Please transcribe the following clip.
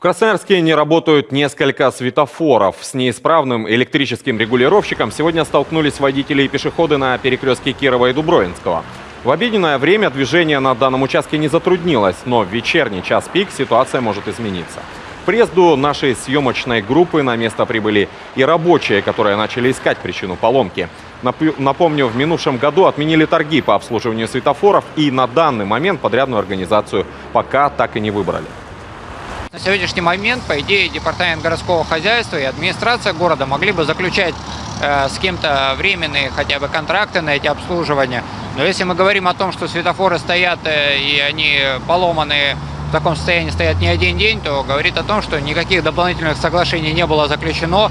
В Красноярске не работают несколько светофоров. С неисправным электрическим регулировщиком сегодня столкнулись водители и пешеходы на перекрестке Кирова и Дубровинского. В обеденное время движение на данном участке не затруднилось, но в вечерний час пик ситуация может измениться. К приезду нашей съемочной группы на место прибыли и рабочие, которые начали искать причину поломки. Нап- Напомню, в минувшем году отменили торги по обслуживанию светофоров и на данный момент подрядную организацию пока так и не выбрали. На сегодняшний момент, по идее, департамент городского хозяйства и администрация города могли бы заключать э, с кем-то временные хотя бы контракты на эти обслуживания. Но если мы говорим о том, что светофоры стоят э, и они поломаны в таком состоянии стоят не один день, то говорит о том, что никаких дополнительных соглашений не было заключено.